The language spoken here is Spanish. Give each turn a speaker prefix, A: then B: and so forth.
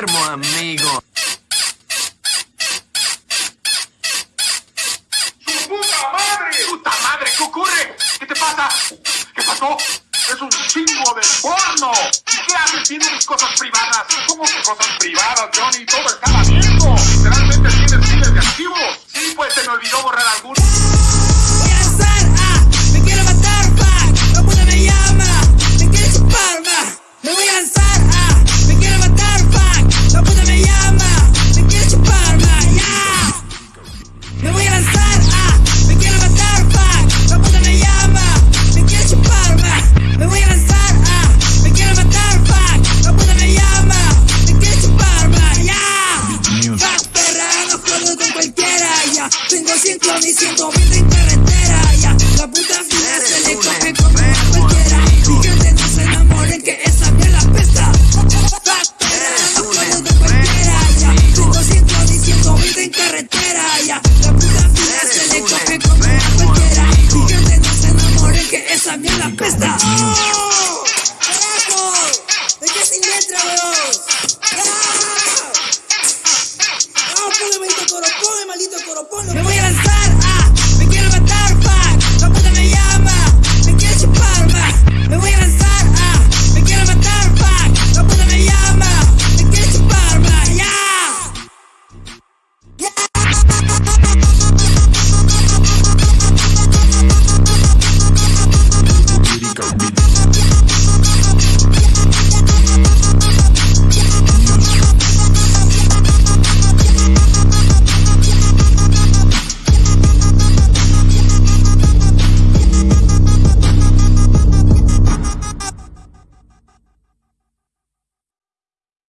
A: enfermo, amigo.
B: ¡Su puta madre! ¡Puta madre! ¿Qué ocurre? ¿Qué te pasa? ¿Qué pasó? ¡Es un chingo de porno! ¿Y qué haces viendo cosas privadas? ¿Cómo que cosas privadas, Johnny? Todo está abierto. Literalmente tienes miles de archivos. Sí, pues se me olvidó borrar algunos.
C: Tengo ciento ni ciento mil en carretera, ya. La puta fina se le coge como a cualquiera. Y que no se enamoren que esa mierda pesta. Jodo con cualquiera, ya. Tengo ciento ni ciento mil en carretera, ya. La puta fina se le coge como a cualquiera. Y que no se enamoren que esa mierda pesta. ¡Oh! Yeah.